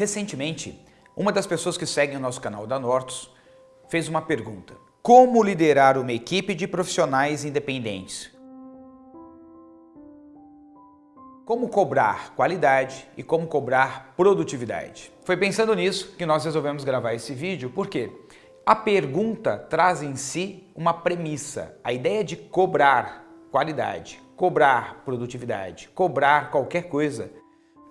Recentemente, uma das pessoas que seguem o nosso canal da Nortus fez uma pergunta. Como liderar uma equipe de profissionais independentes? Como cobrar qualidade e como cobrar produtividade? Foi pensando nisso que nós resolvemos gravar esse vídeo, porque a pergunta traz em si uma premissa, a ideia de cobrar qualidade, cobrar produtividade, cobrar qualquer coisa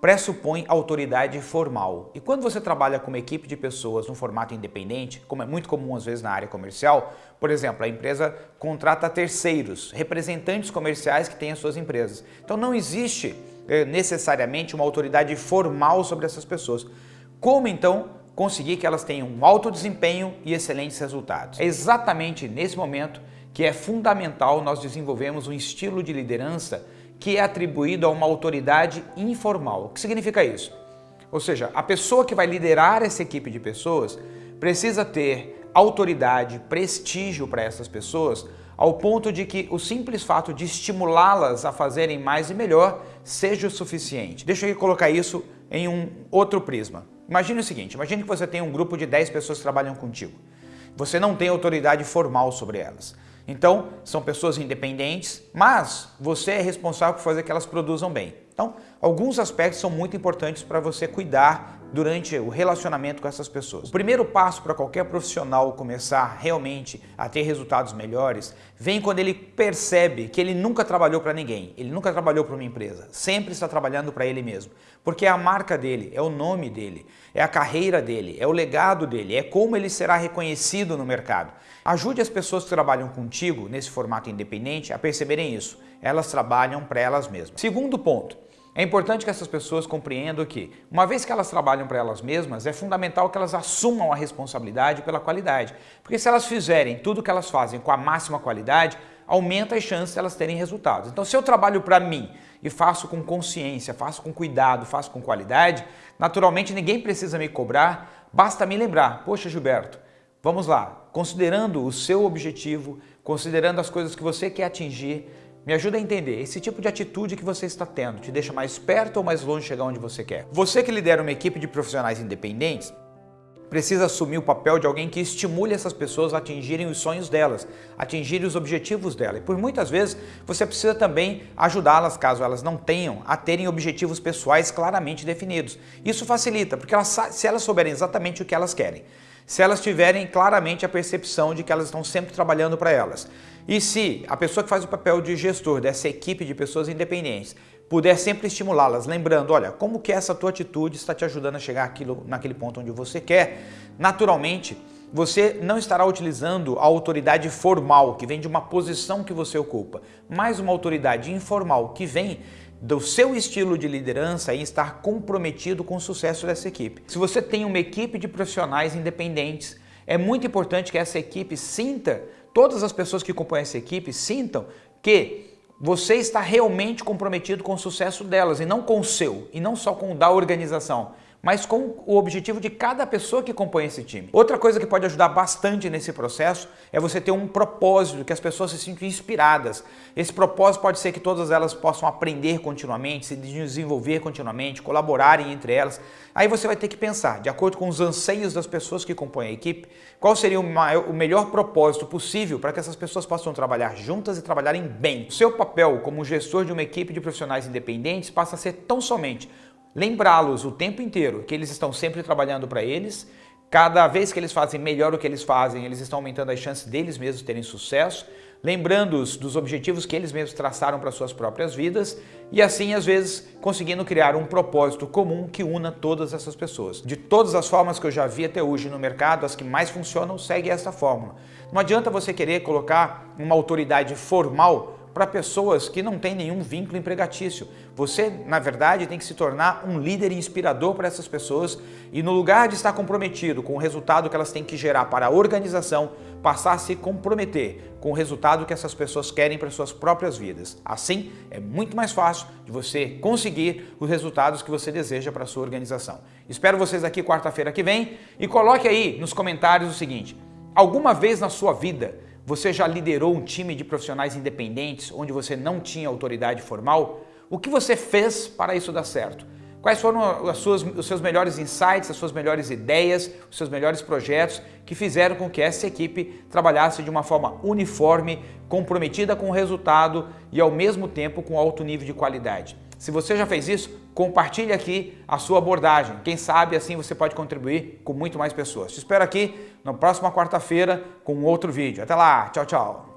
pressupõe autoridade formal. E quando você trabalha com uma equipe de pessoas no formato independente, como é muito comum às vezes na área comercial, por exemplo, a empresa contrata terceiros, representantes comerciais que têm as suas empresas. Então não existe eh, necessariamente uma autoridade formal sobre essas pessoas. Como então conseguir que elas tenham um alto desempenho e excelentes resultados? É exatamente nesse momento que é fundamental nós desenvolvermos um estilo de liderança que é atribuído a uma autoridade informal. O que significa isso? Ou seja, a pessoa que vai liderar essa equipe de pessoas precisa ter autoridade, prestígio para essas pessoas, ao ponto de que o simples fato de estimulá-las a fazerem mais e melhor seja o suficiente. Deixa eu colocar isso em um outro prisma. Imagine o seguinte, imagine que você tem um grupo de 10 pessoas que trabalham contigo. Você não tem autoridade formal sobre elas. Então, são pessoas independentes, mas você é responsável por fazer que elas produzam bem. Então, alguns aspectos são muito importantes para você cuidar durante o relacionamento com essas pessoas. O primeiro passo para qualquer profissional começar realmente a ter resultados melhores vem quando ele percebe que ele nunca trabalhou para ninguém, ele nunca trabalhou para uma empresa, sempre está trabalhando para ele mesmo, porque é a marca dele, é o nome dele, é a carreira dele, é o legado dele, é como ele será reconhecido no mercado. Ajude as pessoas que trabalham contigo nesse formato independente a perceberem isso, elas trabalham para elas mesmas. Segundo ponto, é importante que essas pessoas compreendam que, uma vez que elas trabalham para elas mesmas, é fundamental que elas assumam a responsabilidade pela qualidade. Porque se elas fizerem tudo o que elas fazem com a máxima qualidade, aumenta as chances de elas terem resultados. Então, se eu trabalho para mim e faço com consciência, faço com cuidado, faço com qualidade, naturalmente ninguém precisa me cobrar, basta me lembrar, poxa Gilberto, vamos lá, considerando o seu objetivo, considerando as coisas que você quer atingir, me ajuda a entender, esse tipo de atitude que você está tendo te deixa mais perto ou mais longe de chegar onde você quer? Você que lidera uma equipe de profissionais independentes, precisa assumir o papel de alguém que estimule essas pessoas a atingirem os sonhos delas, atingirem os objetivos dela. E por muitas vezes você precisa também ajudá-las, caso elas não tenham, a terem objetivos pessoais claramente definidos. Isso facilita, porque elas, se elas souberem exatamente o que elas querem, se elas tiverem claramente a percepção de que elas estão sempre trabalhando para elas. E se a pessoa que faz o papel de gestor dessa equipe de pessoas independentes puder sempre estimulá-las, lembrando, olha, como que essa tua atitude está te ajudando a chegar aquilo, naquele ponto onde você quer, naturalmente, você não estará utilizando a autoridade formal, que vem de uma posição que você ocupa, mas uma autoridade informal, que vem do seu estilo de liderança e estar comprometido com o sucesso dessa equipe. Se você tem uma equipe de profissionais independentes, é muito importante que essa equipe sinta, todas as pessoas que compõem essa equipe sintam que você está realmente comprometido com o sucesso delas e não com o seu, e não só com o da organização mas com o objetivo de cada pessoa que compõe esse time. Outra coisa que pode ajudar bastante nesse processo é você ter um propósito, que as pessoas se sintam inspiradas. Esse propósito pode ser que todas elas possam aprender continuamente, se desenvolver continuamente, colaborarem entre elas. Aí você vai ter que pensar, de acordo com os anseios das pessoas que compõem a equipe, qual seria o, maior, o melhor propósito possível para que essas pessoas possam trabalhar juntas e trabalharem bem. O seu papel como gestor de uma equipe de profissionais independentes passa a ser tão somente lembrá-los o tempo inteiro que eles estão sempre trabalhando para eles, cada vez que eles fazem melhor o que eles fazem, eles estão aumentando as chances deles mesmos terem sucesso, lembrando-os dos objetivos que eles mesmos traçaram para suas próprias vidas e assim, às vezes, conseguindo criar um propósito comum que una todas essas pessoas. De todas as formas que eu já vi até hoje no mercado, as que mais funcionam seguem essa fórmula. Não adianta você querer colocar uma autoridade formal para pessoas que não têm nenhum vínculo empregatício. Você, na verdade, tem que se tornar um líder inspirador para essas pessoas e no lugar de estar comprometido com o resultado que elas têm que gerar para a organização, passar a se comprometer com o resultado que essas pessoas querem para suas próprias vidas. Assim, é muito mais fácil de você conseguir os resultados que você deseja para a sua organização. Espero vocês aqui quarta-feira que vem e coloque aí nos comentários o seguinte, alguma vez na sua vida você já liderou um time de profissionais independentes onde você não tinha autoridade formal? O que você fez para isso dar certo? Quais foram as suas, os seus melhores insights, as suas melhores ideias, os seus melhores projetos que fizeram com que essa equipe trabalhasse de uma forma uniforme, comprometida com o resultado e ao mesmo tempo com alto nível de qualidade. Se você já fez isso, compartilhe aqui a sua abordagem. Quem sabe assim você pode contribuir com muito mais pessoas. Te espero aqui na próxima quarta-feira com outro vídeo. Até lá, tchau, tchau.